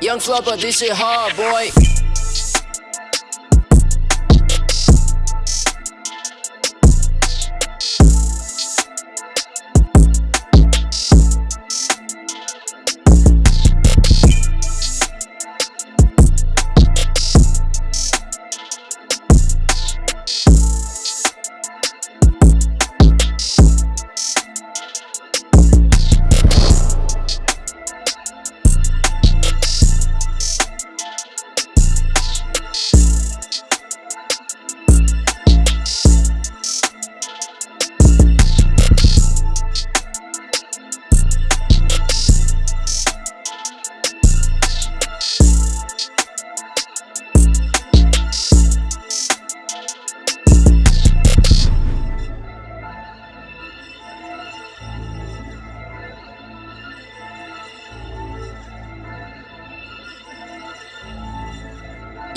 Young flopper, this shit hard, boy.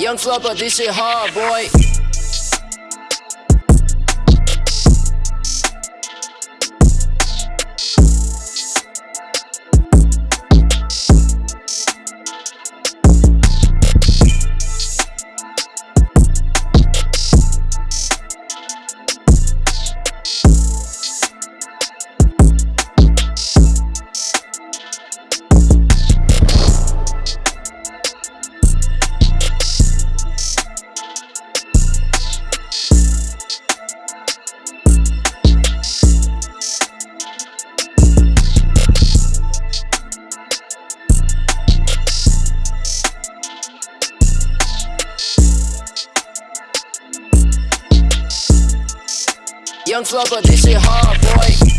Young flopper, this shit hard, boy. Young but this shit hard, boy.